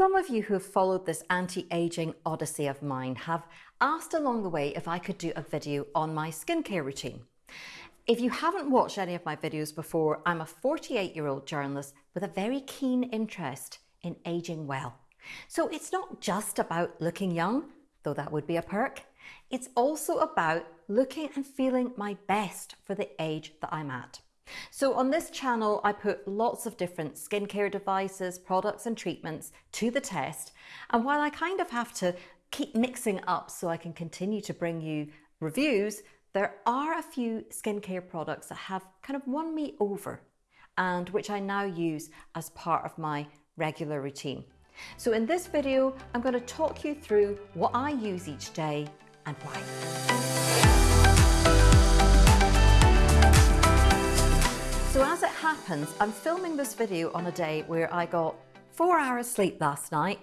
Some of you who have followed this anti-aging odyssey of mine have asked along the way if I could do a video on my skincare routine. If you haven't watched any of my videos before, I'm a 48 year old journalist with a very keen interest in aging well. So it's not just about looking young, though that would be a perk. It's also about looking and feeling my best for the age that I'm at. So on this channel, I put lots of different skincare devices, products and treatments to the test. And while I kind of have to keep mixing up so I can continue to bring you reviews, there are a few skincare products that have kind of won me over and which I now use as part of my regular routine. So in this video, I'm going to talk you through what I use each day and why. So as it happens, I'm filming this video on a day where I got four hours sleep last night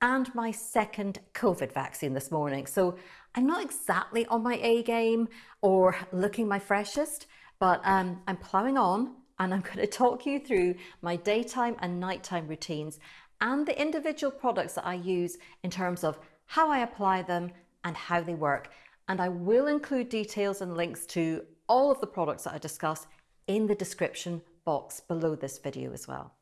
and my second COVID vaccine this morning. So I'm not exactly on my A game or looking my freshest, but um, I'm plowing on and I'm going to talk you through my daytime and nighttime routines and the individual products that I use in terms of how I apply them and how they work. And I will include details and links to all of the products that I discuss in the description box below this video as well.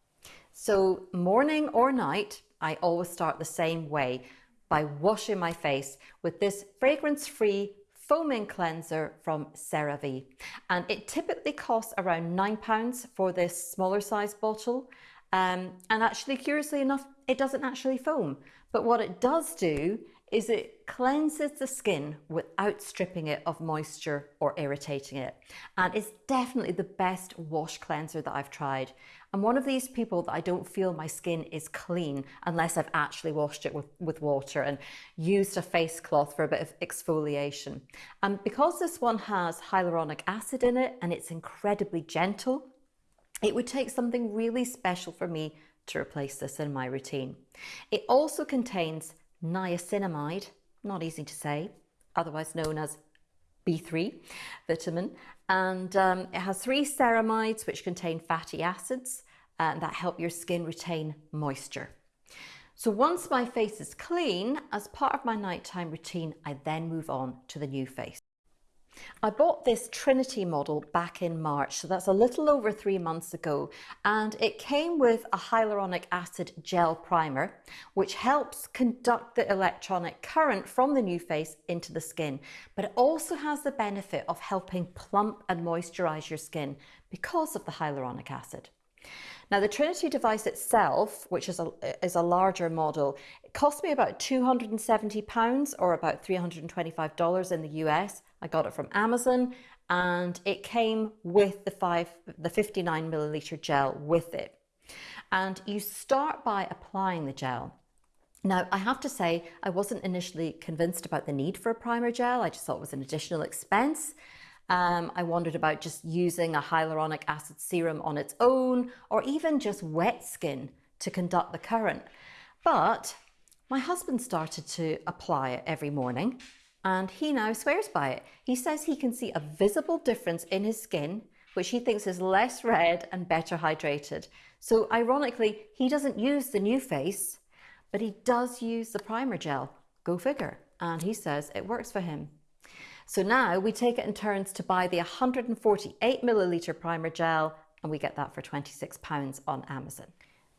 So morning or night, I always start the same way by washing my face with this fragrance-free foaming cleanser from CeraVe. And it typically costs around nine pounds for this smaller size bottle. Um, and actually, curiously enough, it doesn't actually foam. But what it does do is it cleanses the skin without stripping it of moisture or irritating it. And it's definitely the best wash cleanser that I've tried. I'm one of these people that I don't feel my skin is clean unless I've actually washed it with, with water and used a face cloth for a bit of exfoliation. And because this one has hyaluronic acid in it and it's incredibly gentle, it would take something really special for me to replace this in my routine. It also contains niacinamide, not easy to say, otherwise known as B3 vitamin. And um, it has three ceramides which contain fatty acids and uh, that help your skin retain moisture. So once my face is clean, as part of my nighttime routine, I then move on to the NuFace. I bought this Trinity model back in March, so that's a little over three months ago, and it came with a hyaluronic acid gel primer, which helps conduct the electronic current from the NuFace into the skin, but it also has the benefit of helping plump and moisturize your skin because of the hyaluronic acid. Now the Trinity device itself, which is a, is a larger model, it cost me about 270 pounds or about $325 in the US. I got it from Amazon and it came with the five, the 59 milliliter gel with it. And you start by applying the gel. Now, I have to say, I wasn't initially convinced about the need for a primer gel. I just thought it was an additional expense. Um, I wondered about just using a hyaluronic acid serum on its own or even just wet skin to conduct the current. But my husband started to apply it every morning and he now swears by it. He says he can see a visible difference in his skin, which he thinks is less red and better hydrated. So ironically, he doesn't use the NuFace, but he does use the primer gel. Go figure. And he says it works for him. So now we take it in turns to buy the 148 milliliter primer gel and we get that for 26 pounds on Amazon.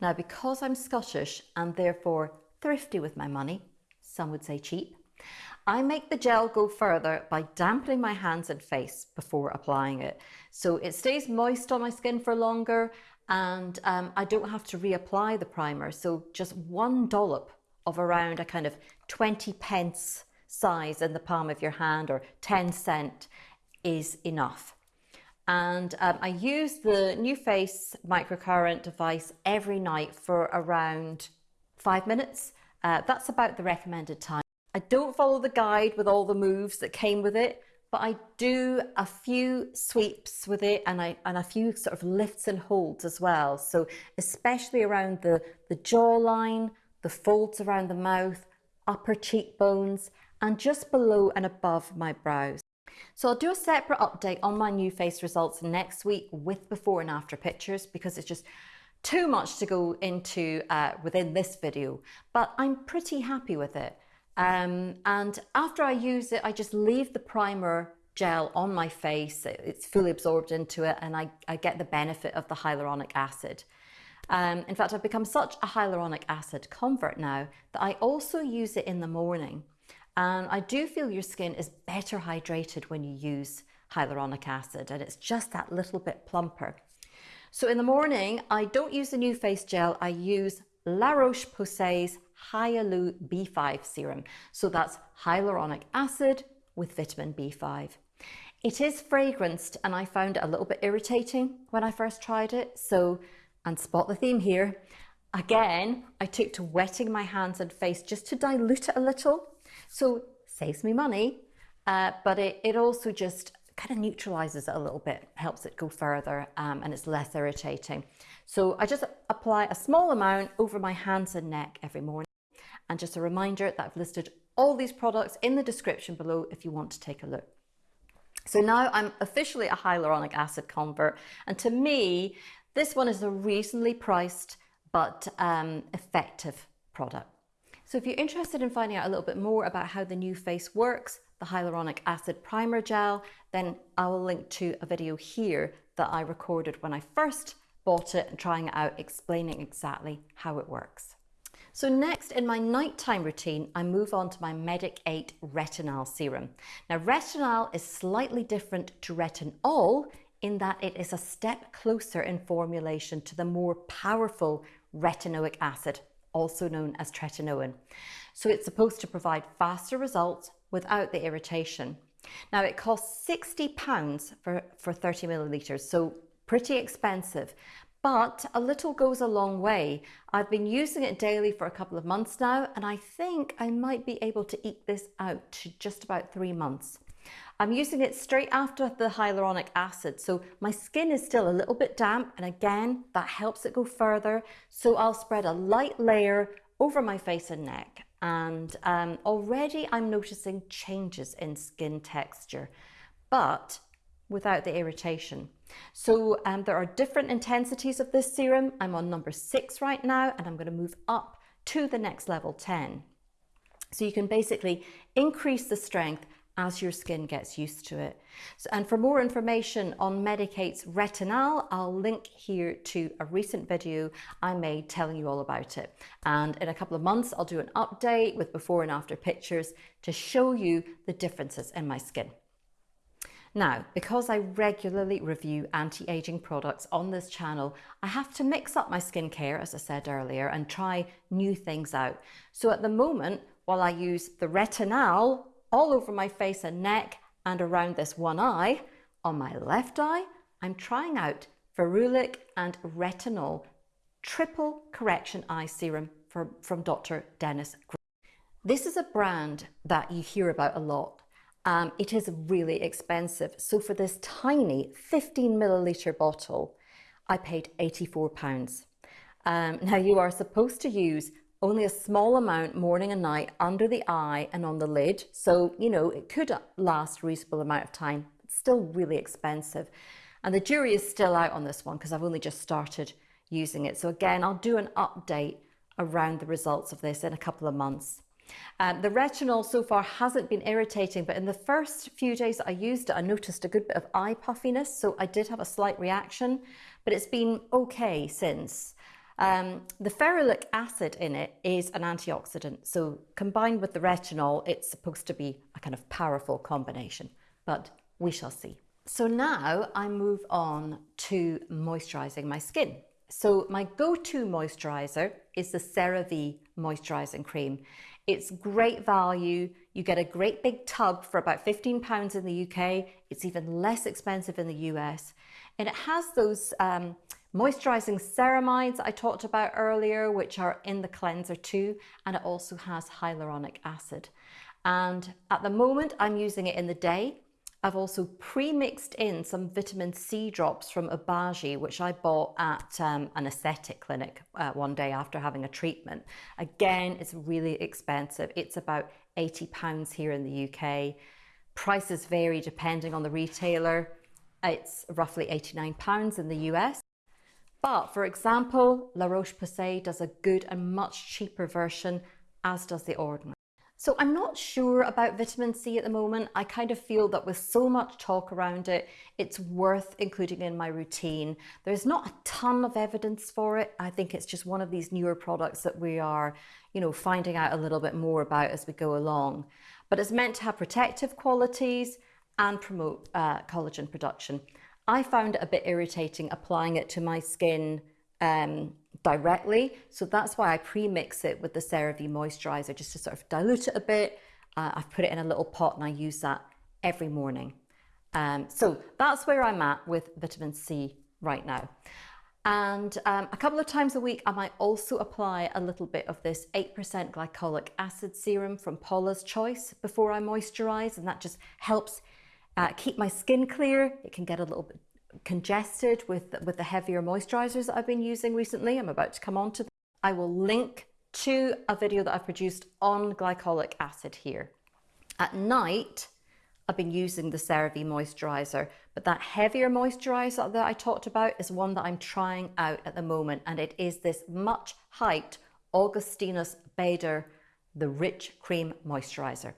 Now, because I'm Scottish and therefore thrifty with my money, some would say cheap, I make the gel go further by dampening my hands and face before applying it. So it stays moist on my skin for longer and um, I don't have to reapply the primer. So just one dollop of around a kind of 20 pence size in the palm of your hand or 10 cent is enough. And um, I use the NuFace microcurrent device every night for around five minutes. Uh, that's about the recommended time. I don't follow the guide with all the moves that came with it, but I do a few sweeps with it and, I, and a few sort of lifts and holds as well. So especially around the, the jawline, the folds around the mouth, upper cheekbones, and just below and above my brows. So I'll do a separate update on my NuFace results next week with before and after pictures because it's just too much to go into uh, within this video, but I'm pretty happy with it. Um, and after I use it, I just leave the primer gel on my face. It's fully absorbed into it and I, I get the benefit of the hyaluronic acid. Um, in fact, I've become such a hyaluronic acid convert now that I also use it in the morning. And I do feel your skin is better hydrated when you use hyaluronic acid and it's just that little bit plumper. So in the morning, I don't use the NuFace gel, I use La Roche-Posay's Hyalu B5 serum. So that's hyaluronic acid with vitamin B5. It is fragranced and I found it a little bit irritating when I first tried it. So, and spot the theme here. Again, I took to wetting my hands and face just to dilute it a little. So saves me money, uh, but it, it also just kind of neutralizes it a little bit, helps it go further um, and it's less irritating. So I just apply a small amount over my hands and neck every morning. And just a reminder that I've listed all these products in the description below if you want to take a look. So now I'm officially a hyaluronic acid convert. And to me, this one is a reasonably priced but um, effective product. So if you're interested in finding out a little bit more about how the NuFace works, the hyaluronic acid primer gel, then I will link to a video here that I recorded when I first bought it and trying it out, explaining exactly how it works. So next in my nighttime routine, I move on to my Medik8 Retinol Serum. Now retinal is slightly different to retinol in that it is a step closer in formulation to the more powerful retinoic acid, also known as tretinoin. So it's supposed to provide faster results without the irritation. Now it costs 60 pounds for, for 30 milliliters, so pretty expensive, but a little goes a long way. I've been using it daily for a couple of months now, and I think I might be able to eke this out to just about three months. I'm using it straight after the hyaluronic acid, so my skin is still a little bit damp, and again, that helps it go further. So I'll spread a light layer over my face and neck, and um, already I'm noticing changes in skin texture, but without the irritation. So um, there are different intensities of this serum. I'm on number six right now, and I'm going to move up to the next level 10. So you can basically increase the strength as your skin gets used to it. So, and for more information on Medik8's Retinol, I'll link here to a recent video I made telling you all about it. And in a couple of months, I'll do an update with before and after pictures to show you the differences in my skin. Now, because I regularly review anti-aging products on this channel, I have to mix up my skincare, as I said earlier, and try new things out. So at the moment, while I use the retinol all over my face and neck and around this one eye, on my left eye, I'm trying out Ferulic and Retinol Triple Correction Eye Serum from, from Dr. Dennis This is a brand that you hear about a lot um, it is really expensive. So for this tiny 15 milliliter bottle, I paid 84 pounds. Um, now you are supposed to use only a small amount morning and night under the eye and on the lid. So, you know, it could last a reasonable amount of time. It's still really expensive. And the jury is still out on this one because I've only just started using it. So again, I'll do an update around the results of this in a couple of months. Um, the retinol so far hasn't been irritating, but in the first few days I used it, I noticed a good bit of eye puffiness, so I did have a slight reaction, but it's been okay since. Um, the ferulic acid in it is an antioxidant, so combined with the retinol, it's supposed to be a kind of powerful combination, but we shall see. So now I move on to moisturizing my skin. So my go-to moisturizer is the CeraVe Moisturizing Cream. It's great value. You get a great big tub for about 15 pounds in the UK. It's even less expensive in the US. And it has those um, moisturizing ceramides I talked about earlier, which are in the cleanser too. And it also has hyaluronic acid. And at the moment, I'm using it in the day I've also pre-mixed in some vitamin C drops from Obagi, which I bought at um, an aesthetic clinic uh, one day after having a treatment. Again, it's really expensive. It's about 80 pounds here in the UK. Prices vary depending on the retailer. It's roughly 89 pounds in the US. But for example, La Roche-Posay does a good and much cheaper version, as does the Ordinary. So I'm not sure about vitamin C at the moment. I kind of feel that with so much talk around it, it's worth including in my routine. There's not a ton of evidence for it. I think it's just one of these newer products that we are, you know, finding out a little bit more about as we go along. But it's meant to have protective qualities and promote uh, collagen production. I found it a bit irritating applying it to my skin um, directly. So that's why I pre-mix it with the CeraVe moisturizer just to sort of dilute it a bit. Uh, I've put it in a little pot and I use that every morning. Um, so that's where I'm at with vitamin C right now. And um, a couple of times a week, I might also apply a little bit of this 8% glycolic acid serum from Paula's Choice before I moisturize. And that just helps uh, keep my skin clear. It can get a little bit congested with, with the heavier moisturizers that I've been using recently. I'm about to come on to them. I will link to a video that I've produced on glycolic acid here. At night, I've been using the CeraVe moisturizer, but that heavier moisturizer that I talked about is one that I'm trying out at the moment, and it is this much hyped Augustinus Bader, the Rich Cream Moisturizer.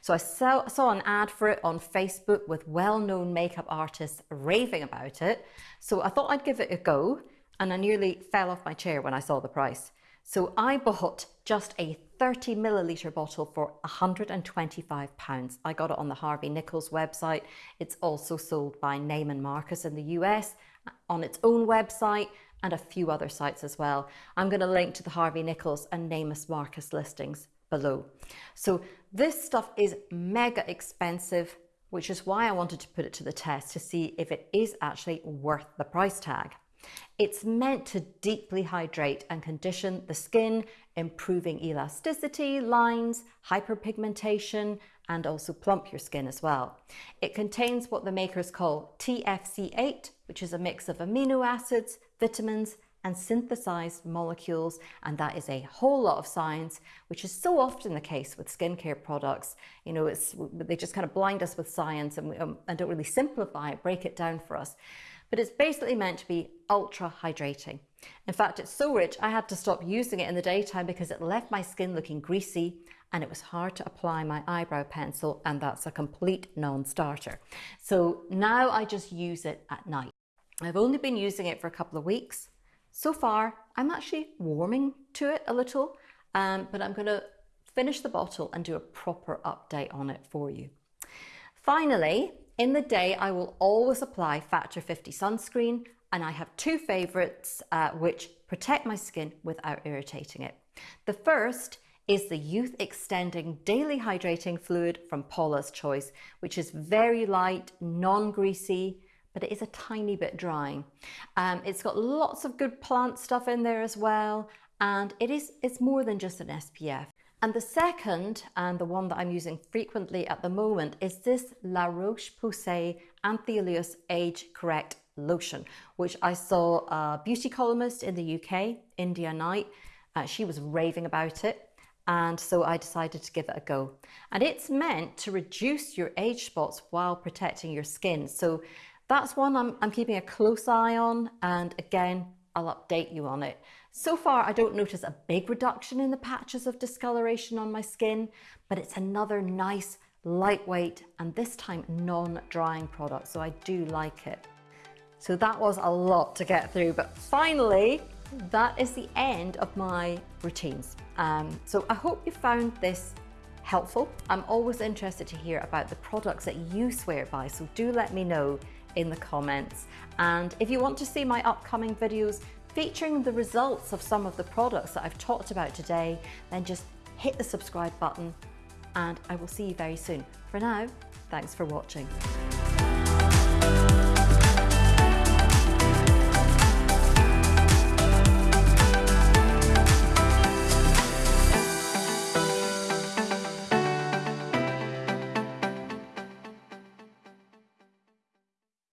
So I saw, saw an ad for it on Facebook with well-known makeup artists raving about it. So I thought I'd give it a go and I nearly fell off my chair when I saw the price. So I bought just a 30 milliliter bottle for 125 pounds. I got it on the Harvey Nichols website. It's also sold by Neiman Marcus in the US on its own website and a few other sites as well. I'm going to link to the Harvey Nichols and Neiman Marcus listings below. So this stuff is mega expensive, which is why I wanted to put it to the test to see if it is actually worth the price tag. It's meant to deeply hydrate and condition the skin, improving elasticity, lines, hyperpigmentation, and also plump your skin as well. It contains what the makers call TFC8, which is a mix of amino acids, vitamins, and synthesized molecules. And that is a whole lot of science, which is so often the case with skincare products. You know, it's, they just kind of blind us with science and, um, and don't really simplify it, break it down for us. But it's basically meant to be ultra hydrating. In fact, it's so rich, I had to stop using it in the daytime because it left my skin looking greasy and it was hard to apply my eyebrow pencil and that's a complete non-starter. So now I just use it at night. I've only been using it for a couple of weeks so far, I'm actually warming to it a little, um, but I'm going to finish the bottle and do a proper update on it for you. Finally, in the day, I will always apply Factor 50 sunscreen, and I have two favorites uh, which protect my skin without irritating it. The first is the Youth Extending Daily Hydrating Fluid from Paula's Choice, which is very light, non-greasy, but it is a tiny bit drying. Um, it's got lots of good plant stuff in there as well, and it is it's more than just an SPF. And the second, and the one that I'm using frequently at the moment, is this La Roche-Posay Anthelios Age Correct Lotion, which I saw a beauty columnist in the UK, India Knight. Uh, she was raving about it and so I decided to give it a go. And it's meant to reduce your age spots while protecting your skin. So that's one I'm, I'm keeping a close eye on and again, I'll update you on it. So far, I don't notice a big reduction in the patches of discoloration on my skin, but it's another nice, lightweight, and this time non-drying product, so I do like it. So that was a lot to get through, but finally, that is the end of my routines. Um, so I hope you found this helpful. I'm always interested to hear about the products that you swear by, so do let me know in the comments. And if you want to see my upcoming videos featuring the results of some of the products that I've talked about today, then just hit the subscribe button and I will see you very soon. For now, thanks for watching.